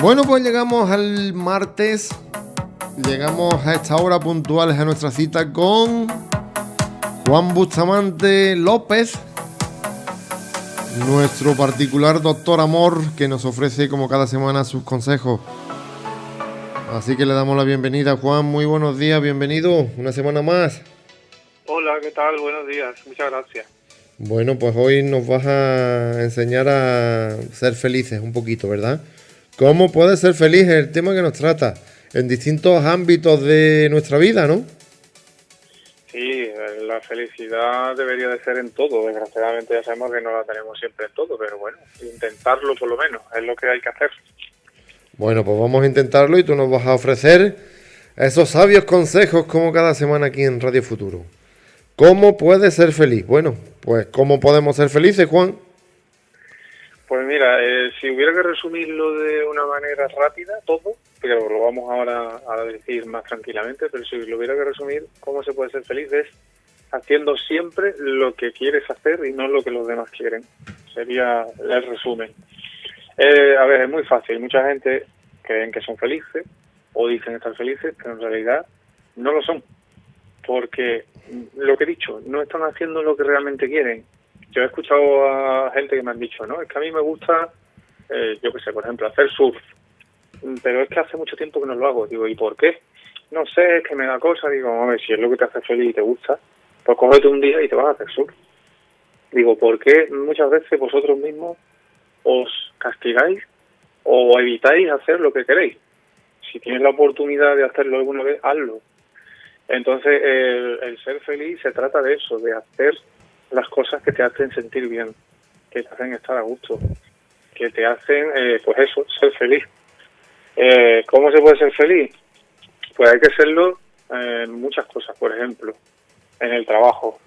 Bueno, pues llegamos al martes. Llegamos a esta hora puntual a nuestra cita con Juan Bustamante López, nuestro particular doctor amor que nos ofrece como cada semana sus consejos. Así que le damos la bienvenida, Juan. Muy buenos días, bienvenido una semana más. Hola, ¿qué tal? Buenos días, muchas gracias. Bueno, pues hoy nos vas a enseñar a ser felices un poquito, ¿verdad? ¿Cómo puede ser feliz el tema que nos trata en distintos ámbitos de nuestra vida, no? Sí, la felicidad debería de ser en todo. Desgraciadamente ya sabemos que no la tenemos siempre en todo, pero bueno, intentarlo por lo menos es lo que hay que hacer. Bueno, pues vamos a intentarlo y tú nos vas a ofrecer esos sabios consejos como cada semana aquí en Radio Futuro. ¿Cómo puede ser feliz? Bueno, pues ¿cómo podemos ser felices, Juan? Pues mira, eh, si hubiera que resumirlo de una manera rápida, todo, pero lo vamos ahora a decir más tranquilamente, pero si lo hubiera que resumir, ¿cómo se puede ser feliz? Es haciendo siempre lo que quieres hacer y no lo que los demás quieren. Sería el resumen. Eh, a ver, es muy fácil. Mucha gente creen que son felices o dicen estar felices, pero en realidad no lo son. Porque lo que he dicho, no están haciendo lo que realmente quieren yo he escuchado a gente que me han dicho, no, es que a mí me gusta, eh, yo qué sé, por ejemplo, hacer surf, pero es que hace mucho tiempo que no lo hago. Digo, ¿y por qué? No sé, es que me da cosa. Digo, ver, si es lo que te hace feliz y te gusta, pues cógete un día y te vas a hacer surf. Digo, ¿por qué muchas veces vosotros mismos os castigáis o evitáis hacer lo que queréis? Si tienes la oportunidad de hacerlo alguna vez, hazlo. Entonces, el ser feliz se trata de eso, de hacer las cosas que te hacen sentir bien, que te hacen estar a gusto, que te hacen, eh, pues eso, ser feliz. Eh, ¿Cómo se puede ser feliz? Pues hay que serlo en muchas cosas, por ejemplo, en el trabajo.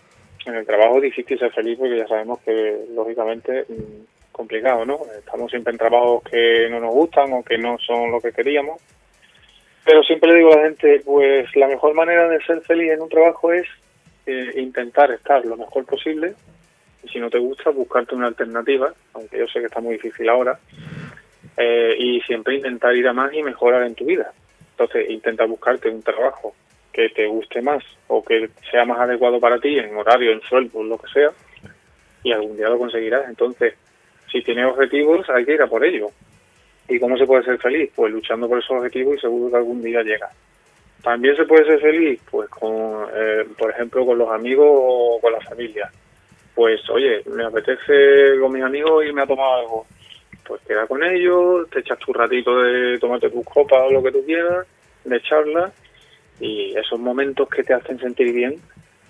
En el trabajo es difícil ser feliz porque ya sabemos que, lógicamente, mm, complicado, ¿no? Estamos siempre en trabajos que no nos gustan o que no son lo que queríamos. Pero siempre le digo a la gente, pues la mejor manera de ser feliz en un trabajo es eh, intentar estar lo mejor posible y si no te gusta buscarte una alternativa, aunque yo sé que está muy difícil ahora, eh, y siempre intentar ir a más y mejorar en tu vida. Entonces intenta buscarte un trabajo que te guste más o que sea más adecuado para ti en horario, en sueldo, lo que sea, y algún día lo conseguirás. Entonces, si tienes objetivos, hay que ir a por ello. ¿Y cómo se puede ser feliz? Pues luchando por esos objetivos y seguro que algún día llega. También se puede ser feliz, pues con, eh, por ejemplo, con los amigos o con la familia. Pues, oye, me apetece con mis amigos irme a tomar algo. Pues queda con ellos, te echas tu ratito de tomarte tus copas o lo que tú quieras, de charla, y esos momentos que te hacen sentir bien,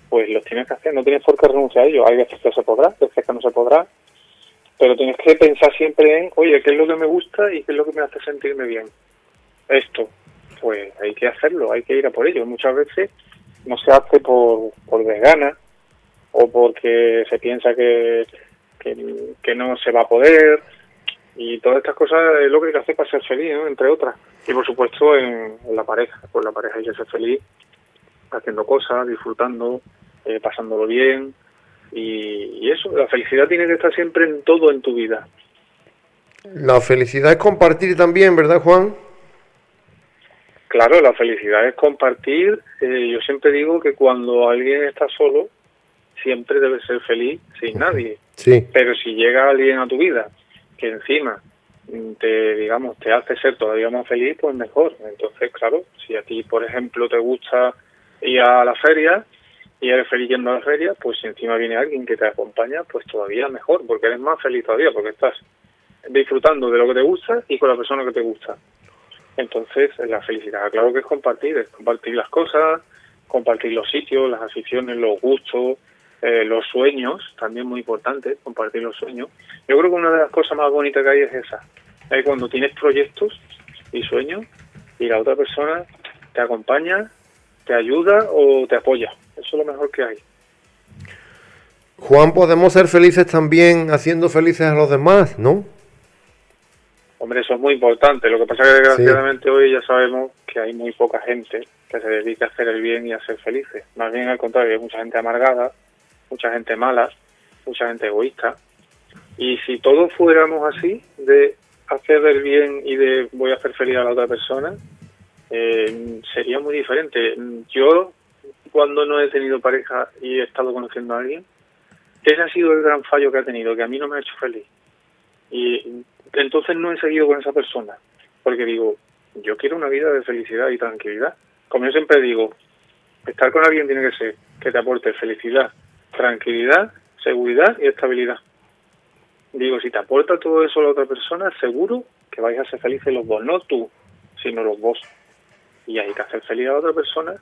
pues los tienes que hacer, no tienes por qué renunciar a ellos. Hay veces que se podrá, veces que no se podrá, pero tienes que pensar siempre en, oye, ¿qué es lo que me gusta y qué es lo que me hace sentirme bien? Esto, pues hay que hacerlo, hay que ir a por ello. Muchas veces no se hace por, por desgana o porque se piensa que, que, no se va a poder y todas estas cosas es lo que hay que hacer para ser feliz, entre otras. Y por supuesto en, la pareja, pues la pareja hay que ser feliz haciendo cosas, disfrutando, eh, pasándolo bien y, y eso, la felicidad tiene que estar siempre en todo en tu vida. La felicidad es compartir también, ¿verdad Juan? Claro, la felicidad es compartir. Eh, yo siempre digo que cuando alguien está solo, siempre debe ser feliz sin nadie. Sí. Pero si llega alguien a tu vida que encima te, digamos, te hace ser todavía más feliz, pues mejor. Entonces, claro, si a ti, por ejemplo, te gusta ir a la feria y eres feliz yendo a la feria, pues si encima viene alguien que te acompaña, pues todavía mejor, porque eres más feliz todavía, porque estás disfrutando de lo que te gusta y con la persona que te gusta. Entonces, la felicidad, claro que es compartir, es compartir las cosas, compartir los sitios, las aficiones, los gustos, eh, los sueños, también muy importante, compartir los sueños. Yo creo que una de las cosas más bonitas que hay es esa, es cuando tienes proyectos y sueños y la otra persona te acompaña, te ayuda o te apoya. Eso es lo mejor que hay. Juan, podemos ser felices también haciendo felices a los demás, ¿no? Hombre, eso es muy importante. Lo que pasa es que desgraciadamente hoy ya sabemos que hay muy poca gente que se dedique a hacer el bien y a ser felices. Más bien al contrario, hay mucha gente amargada, mucha gente mala, mucha gente egoísta. Y si todos fuéramos así, de hacer el bien y de voy a hacer feliz a la otra persona, eh, sería muy diferente. Yo, cuando no he tenido pareja y he estado conociendo a alguien, ese ha sido el gran fallo que ha tenido, que a mí no me ha hecho feliz. Y entonces no he seguido con esa persona, porque digo, yo quiero una vida de felicidad y tranquilidad. Como yo siempre digo, estar con alguien tiene que ser que te aporte felicidad, tranquilidad, seguridad y estabilidad. Digo, si te aporta todo eso a la otra persona, seguro que vais a ser felices los dos, no tú, sino los dos. Y hay que hacer feliz a la otra persona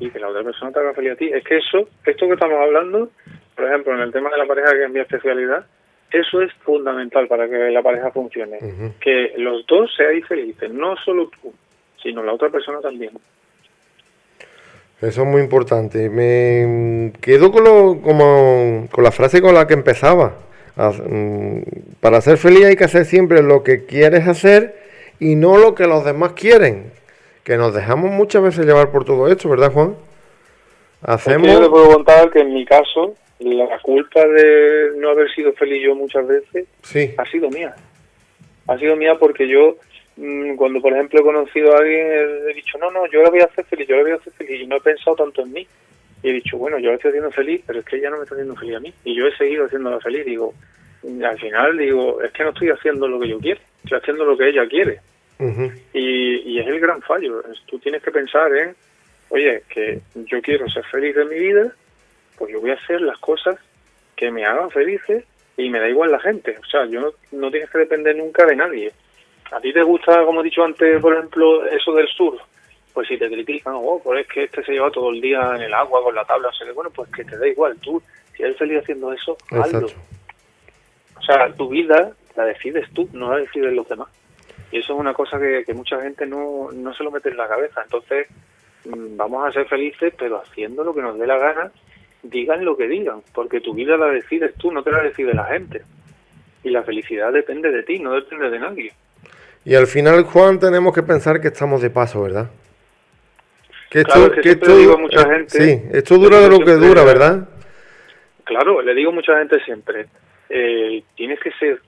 y que la otra persona te haga feliz a ti. Es que eso, esto que estamos hablando, por ejemplo, en el tema de la pareja, que es mi especialidad, eso es fundamental para que la pareja funcione. Que los dos seáis felices, no solo tú, sino la otra persona también. Eso es muy importante. Me quedo con, lo, como, con la frase con la que empezaba. Mm, para ser feliz hay que hacer siempre lo que quieres hacer y no lo que los demás quieren. Que nos dejamos muchas veces llevar por todo esto, ¿verdad, Juan? Hacemos... yo le puedo contar que en mi caso, la culpa de no haber sido feliz yo muchas veces sí. ha sido mía. Ha sido mía porque yo Mm, cuando por ejemplo he conocido a alguien he dicho no no yo la voy a hacer feliz yo la voy a hacer feliz y no he pensado tanto en mí. Y he dicho bueno yo la estoy haciendo feliz pero es que ella no me está haciendo feliz a mí y yo he seguido haciéndola feliz digo al final digo es que no estoy haciendo lo que yo quiero estoy haciendo lo que ella quiere y, y es el gran fallo. Tú tienes que pensar en oye que yo quiero ser feliz en mi vida pues yo voy a hacer las cosas que me hagan felices y me da igual la gente o sea yo no, no tienes que depender nunca de nadie ¿A ti te gusta, como he dicho antes, por ejemplo, eso del sur? Pues si te critican, oh, pues es que este se lleva todo el día en el agua con la tabla, o sea, bueno, pues que te da igual, tú, si eres feliz haciendo eso, hazlo. O sea, tu vida la decides tú, no la deciden los demás. Y eso es una cosa que, que mucha gente no, no se lo mete en la cabeza. Entonces, mm, vamos a ser felices, pero haciendo lo que nos dé la gana, digan lo que digan, porque tu vida la decides tú, no te la decide la gente. Y la felicidad depende de ti, no depende de nadie. Y al final, Juan, tenemos que pensar que estamos de paso, ¿verdad? Que esto, que esto, digo a mucha gente, sí, esto dura de lo que dura, ¿verdad? Claro, le digo a mucha gente siempre, eh, tienes que ser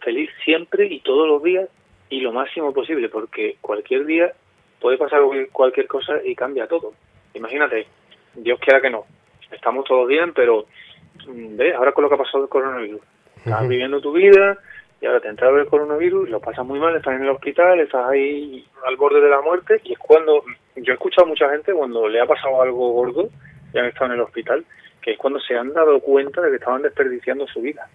feliz siempre y todos los días y lo máximo posible, porque cualquier día puede pasar cualquier cosa y cambia todo. Imagínate, Dios quiera que no, estamos todos bien, pero mm, ve, ahora con lo que ha pasado el coronavirus, estás viviendo tu vida, y ahora te entra el coronavirus, lo pasas muy mal, estás en el hospital, estás ahí al borde de la muerte y es cuando, yo he escuchado a mucha gente cuando le ha pasado algo gordo y han estado en el hospital, que es cuando se han dado cuenta de que estaban desperdiciando su vida.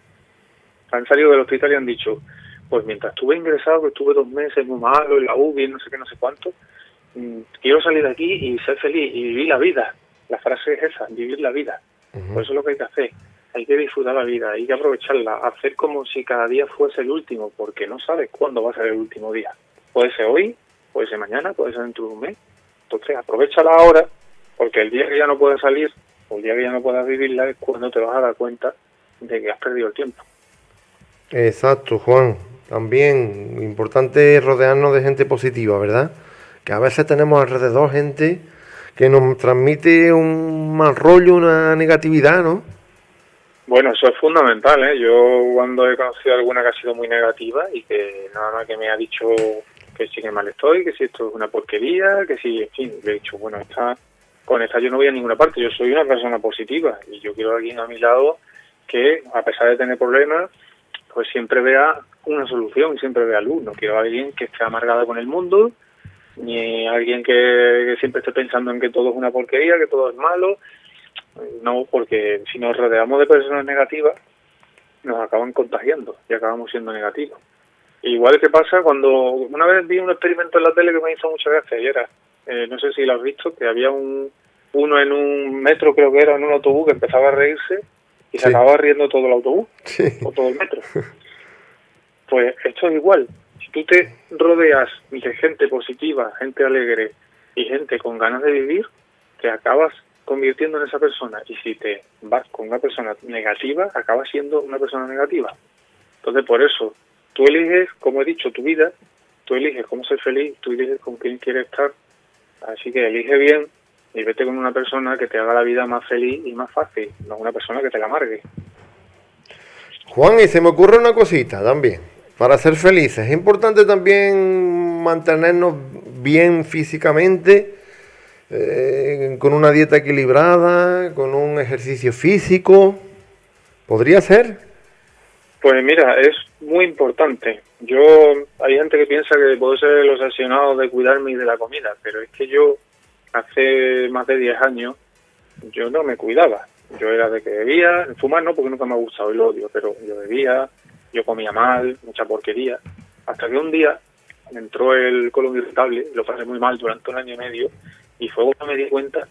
Han salido del hospital y han dicho, pues mientras estuve ingresado, que estuve dos meses muy malo en la UBI, no sé qué, no sé cuánto, mm, quiero salir de aquí y ser feliz y vivir la vida. La frase es esa, vivir la vida. Por eso es lo que hay que hacer hay que disfrutar la vida, hay que aprovecharla, hacer como si cada día fuese el último, porque no sabes cuándo va a ser el último día. Puede ser hoy, puede ser mañana, puede ser dentro de un mes. Entonces aprovechala ahora, porque el día que ya no puedas salir, o el día que ya no puedas vivirla, es cuando te vas a dar cuenta de que has perdido el tiempo. Exacto, Juan. También importante rodearnos de gente positiva, ¿verdad? Que a veces tenemos alrededor gente que nos transmite un mal rollo, una negatividad, ¿no? Bueno, eso es fundamental. ¿eh? Yo cuando he conocido alguna que ha sido muy negativa y que nada más que me ha dicho que sí que mal estoy, que si esto es una porquería, que si, en fin, le he dicho, bueno, esta, con esta yo no voy a ninguna parte, yo soy una persona positiva y yo quiero a alguien a mi lado que, a pesar de tener problemas, pues siempre vea una solución y siempre vea luz. No quiero a alguien que esté amargado con el mundo, ni alguien que siempre esté pensando en que todo es una porquería, que todo es malo, no, porque si nos rodeamos de personas negativas, nos acaban contagiando y acabamos siendo negativos. Igual que pasa cuando una vez vi un experimento en la tele que me hizo muchas veces y era, eh, no sé si lo has visto, que había un uno en un metro, creo que era, en un autobús que empezaba a reírse y se acababa riendo todo el autobús o todo el metro. Pues esto es igual. Tú te rodeas de gente positiva, gente alegre y gente con ganas de vivir, te acabas convirtiendo en esa persona y si te vas con una persona negativa, acabas siendo una persona negativa. Entonces, por eso, tú eliges, como he dicho, tu vida, tú eliges cómo ser feliz, tú eliges con quién quieres estar. Así que elige bien y vete con una persona que te haga la vida más feliz y más fácil, no una persona que te la amargue. Juan, y se me ocurre una cosita también. Para ser felices. Es importante también mantenernos bien físicamente, eh, con una dieta equilibrada, con un ejercicio físico. ¿Podría ser? Pues mira, es muy importante. Yo, hay gente que piensa que puedo ser el obsesionado de cuidarme y de la comida, pero es que yo hace más de 10 años yo no me cuidaba. Yo era de que bebía, fumar no, porque nunca me ha gustado el odio, pero yo bebía, yo comía mal, mucha porquería, hasta que un día entró el colon irritable, lo pasé muy mal durante un año y medio, y fue cuando me di cuenta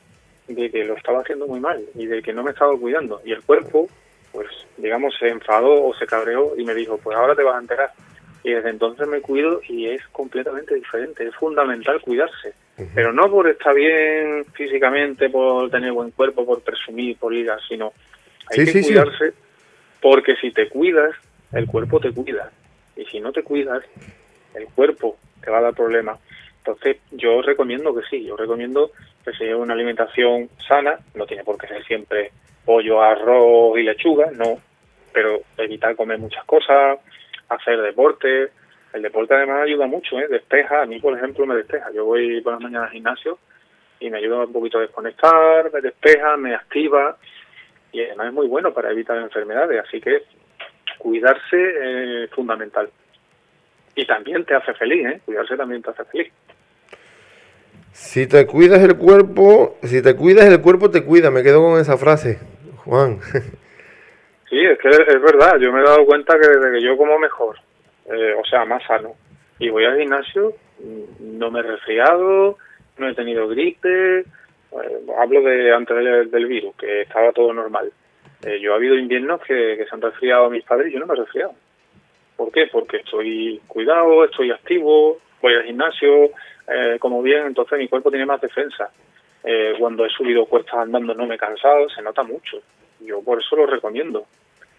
de que lo estaba haciendo muy mal y de que no me estaba cuidando. Y el cuerpo, pues, digamos, se enfadó o se cabreó y me dijo, pues ahora te vas a enterar. Y desde entonces me cuido y es completamente diferente. Es fundamental cuidarse. Pero no por estar bien físicamente, por tener buen cuerpo, por presumir, por ir, sino hay que cuidarse porque si te cuidas, el cuerpo te cuida. Y si no te cuidas, el cuerpo te va a dar problemas. Entonces, yo recomiendo que sí, yo recomiendo que se lleve una alimentación sana, no tiene por qué ser siempre pollo, arroz y lechuga, no, pero evitar comer muchas cosas, hacer deporte. El deporte además ayuda mucho, ¿eh? despeja, a mí por ejemplo me despeja. Yo voy por la mañana al gimnasio y me ayuda un poquito a desconectar, me despeja, me activa y además es muy bueno para evitar enfermedades, así que cuidarse es fundamental. Y también te hace feliz, ¿eh? Cuidarse también te hace feliz. Si te cuidas el cuerpo, si te cuidas el cuerpo te cuida, me quedo con esa frase, Juan. Sí, es que es verdad, yo me he dado cuenta que desde que yo como mejor, eh, o sea, más sano, y voy al gimnasio, no me he resfriado, no he tenido gripe, eh, hablo de antes del, virus, que estaba todo normal. Eh, yo ha habido inviernos que, se han resfriado mis padres y yo no me he resfriado. ¿Por qué? Porque estoy cuidado, estoy activo, voy al gimnasio, eh, como bien, entonces mi cuerpo tiene más defensa. Eh, cuando he subido cuestas andando no me he cansado, se nota mucho. Yo por eso lo recomiendo.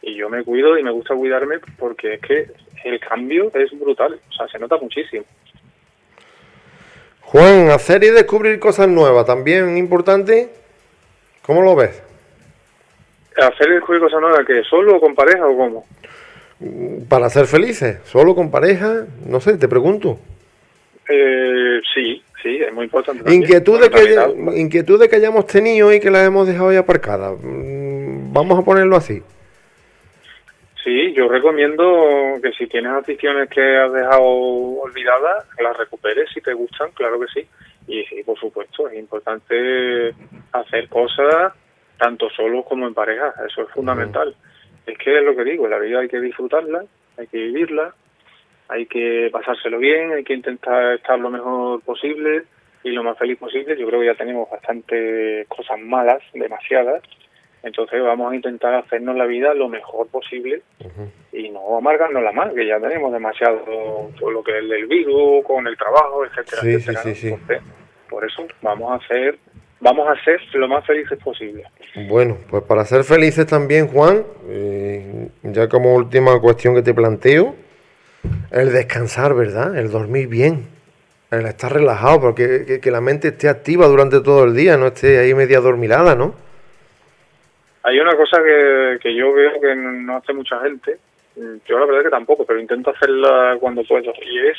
Y yo me cuido y me gusta cuidarme porque es que el cambio es brutal, o sea, se nota muchísimo. Juan, hacer y descubrir cosas nuevas, también importante. ¿Cómo lo ves? ¿Hacer descubrir cosas nuevas que solo o con pareja o cómo? para ser felices, solo con pareja, no sé, te pregunto. Eh, sí, sí, es muy importante. Inquietudes que, inquietudes que hayamos tenido y que las hemos dejado ya aparcadas. Mm, vamos a ponerlo así. Sí, yo recomiendo que si tienes aficiones que has dejado olvidadas, las recuperes si te gustan, claro que sí. Y sí, por supuesto, es importante hacer cosas tanto solos como en pareja, eso es fundamental. Es que es lo que digo, la vida hay que disfrutarla, hay que vivirla, hay que pasárselo bien, hay que intentar estar lo mejor posible y lo más feliz posible. Yo creo que ya tenemos bastantes cosas malas, demasiadas. Entonces vamos a intentar hacernos la vida lo mejor posible y no amargarnos la mal, que ya tenemos demasiado por lo que es el virus, con el trabajo, etcétera, etcétera. por eso vamos a hacer vamos a ser lo más felices posible. Bueno, pues para ser felices también, Juan, eh, ya como última cuestión que te planteo, el descansar, ¿verdad? El dormir bien, el estar relajado, porque que, la mente esté activa durante todo el día, no esté ahí media dormilada, ¿no? Hay una cosa que, que yo veo que no hace mucha gente, yo la verdad que tampoco, pero intento hacerla cuando puedo, y es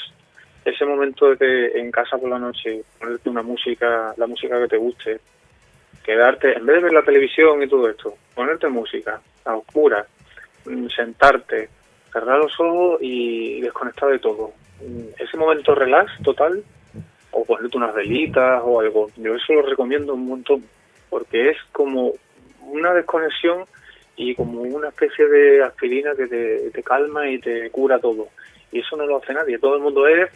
ese momento de en casa por la noche ponerte una música, la música que te guste, quedarte, en vez de ver la televisión y todo esto, ponerte música a oscuras, mm, sentarte, cerrar los ojos y desconectar de todo. Mm, ese momento relax total, o ponerte unas velitas o algo, yo eso lo recomiendo un montón, porque es como una desconexión y como una especie de aspirina que te, te calma y te cura todo y eso no lo hace nadie. Todo el mundo es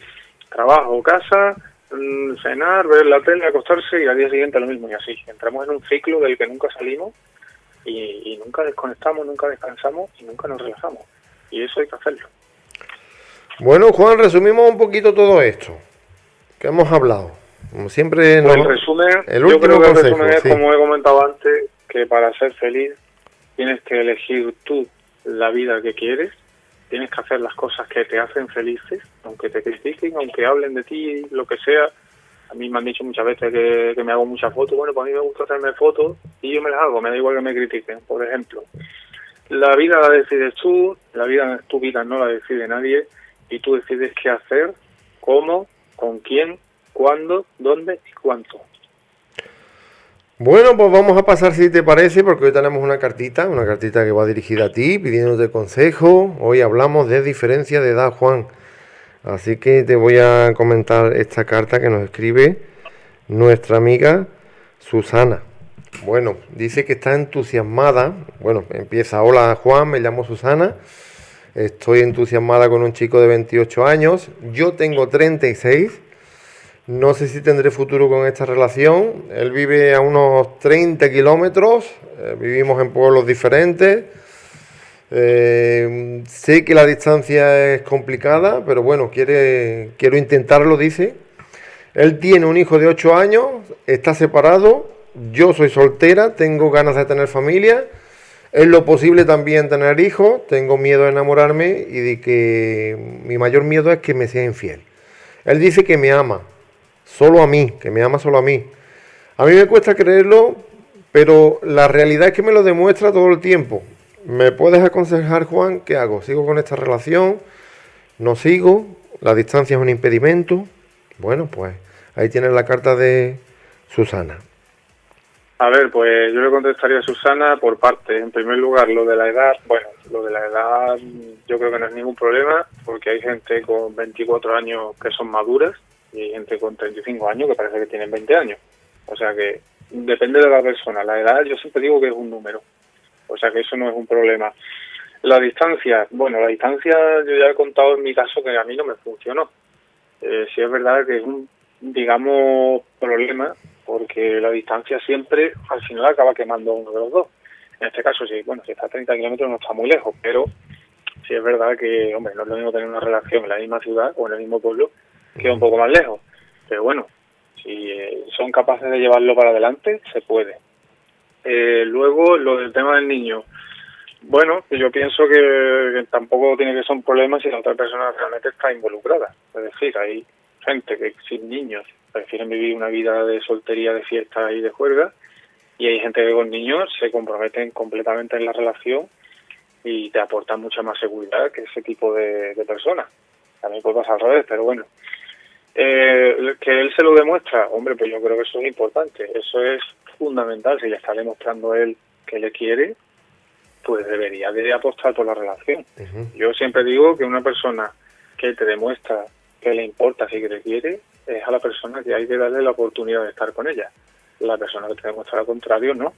trabajo, casa, mm, cenar, ver la tele, acostarse y al día siguiente lo mismo y así. Entramos en un ciclo del que nunca salimos y, nunca desconectamos, nunca descansamos y nunca nos relajamos. Y eso hay que hacerlo. Bueno, Juan, resumimos un poquito todo esto que hemos hablado. Como siempre, pues el resumen, yo creo que el resumen es, como he comentado antes, que para ser feliz tienes que elegir tú la vida que quieres tienes que hacer las cosas que te hacen felices, aunque te critiquen, aunque hablen de ti, lo que sea. A mí me han dicho muchas veces que, me hago muchas fotos. Bueno, pues a mí me gusta hacerme fotos y yo me las hago, me da igual que me critiquen. Por ejemplo, la vida la decides tú, la vida tu vida no la decide nadie y tú decides qué hacer, cómo, con quién, cuándo, dónde y cuánto. Bueno, pues vamos a pasar si te parece, porque hoy tenemos una cartita, una cartita que va dirigida a ti, pidiéndote consejo. Hoy hablamos de diferencia de edad, Juan. Así que te voy a comentar esta carta que nos escribe nuestra amiga Susana. Bueno, dice que está entusiasmada. Bueno, empieza, hola Juan, me llamo Susana. Estoy entusiasmada con un chico de 28 años. Yo tengo 36 no sé si tendré futuro con esta relación. Él vive a unos 30 kilómetros, eh, vivimos en pueblos diferentes. Eh, sé que la distancia es complicada, pero bueno, quiere, quiero intentarlo, dice. Él tiene un hijo de 8 años, está separado, yo soy soltera, tengo ganas de tener familia. Es lo posible también tener hijos, tengo miedo de enamorarme y de que mi mayor miedo es que me sea infiel. Él dice que me ama, solo a mí, que me ama solo a mí. A mí me cuesta creerlo, pero la realidad es que me lo demuestra todo el tiempo. ¿Me puedes aconsejar, Juan, qué hago? ¿Sigo con esta relación? ¿No sigo? ¿La distancia es un impedimento? Bueno, pues ahí tienes la carta de Susana. A ver, pues yo le contestaría a Susana por parte. En primer lugar, lo de la edad, bueno, lo de la edad yo creo que no es ningún problema, porque hay gente con 24 años que son maduras y hay gente con 35 años que parece que tienen 20 años. O sea que depende de la persona. La edad yo siempre digo que es un número. O sea que eso no es un problema. La distancia, bueno, la distancia yo ya he contado en mi caso que a mí no me funcionó. Eh, sí es verdad que es un, digamos, problema porque la distancia siempre al final acaba quemando uno de los dos. En este caso sí, bueno, si está a 30 kilómetros no está muy lejos, pero sí es verdad que, hombre, no es lo mismo tener una relación en la misma ciudad o en el mismo pueblo queda un poco más lejos. Pero bueno, si eh, son capaces de llevarlo para adelante, se puede. Eh, luego, lo del tema del niño. Bueno, yo pienso que, tampoco tiene que ser un problema si la otra persona realmente está involucrada. Es decir, hay gente que sin niños prefieren vivir una vida de soltería, de fiesta y de juerga, y hay gente que con niños se comprometen completamente en la relación y te aportan mucha más seguridad que ese tipo de, personas. También puede pasar al revés, pero bueno, eh, que él se lo demuestra, hombre, pues yo creo que eso es importante, eso es fundamental. Si le está demostrando él que le quiere, pues debería de apostar por la relación. Yo siempre digo que una persona que te demuestra que le importa, si que te quiere, es a la persona que hay que darle la oportunidad de estar con ella. La persona que te demuestra lo contrario, no.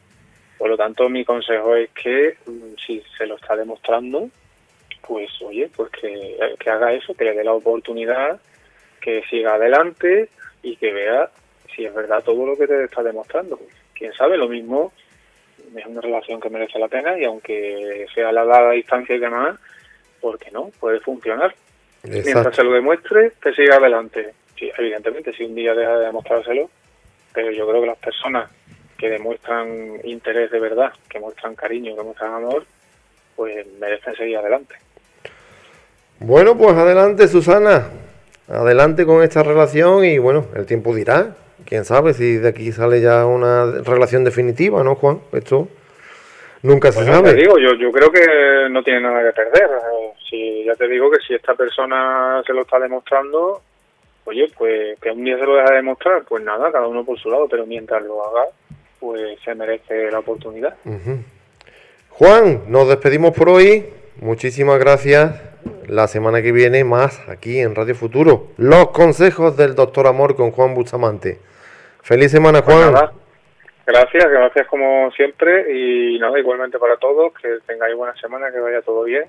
Por lo tanto, mi consejo es que mm, si se lo está demostrando, pues oye, pues que, que haga eso, que le dé la oportunidad que siga adelante y que vea si es verdad todo lo que te está demostrando. Quién sabe, lo mismo es una relación que merece la pena y aunque sea la dada distancia y demás, porque no? Puede funcionar. Mientras se lo demuestre, que siga adelante. Sí, evidentemente, si un día deja de demostrárselo, pero yo creo que las personas que demuestran interés de verdad, que muestran cariño, que muestran amor, pues merecen seguir adelante. Bueno, pues adelante, Susana adelante con esta relación y bueno, el tiempo dirá. Quién sabe si de aquí sale ya una relación definitiva, ¿no, Juan? Esto nunca se sabe. Te digo, yo, yo creo que no tiene nada que perder. Si, ya te digo que si esta persona se lo está demostrando, oye, pues que un día se lo deja demostrar, pues nada, cada uno por su lado, pero mientras lo haga, pues se merece la oportunidad. Juan, nos despedimos por hoy. Muchísimas gracias la semana que viene más aquí en Radio Futuro. Los consejos del doctor Amor con Juan Bustamante. Feliz semana, pues Juan. gracias, gracias como siempre y nada, igualmente para todos, que tengáis buena semana, que vaya todo bien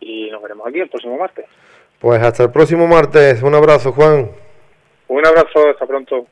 y nos veremos aquí el próximo martes. Pues hasta el próximo martes. Un abrazo, Juan. Un abrazo, hasta pronto.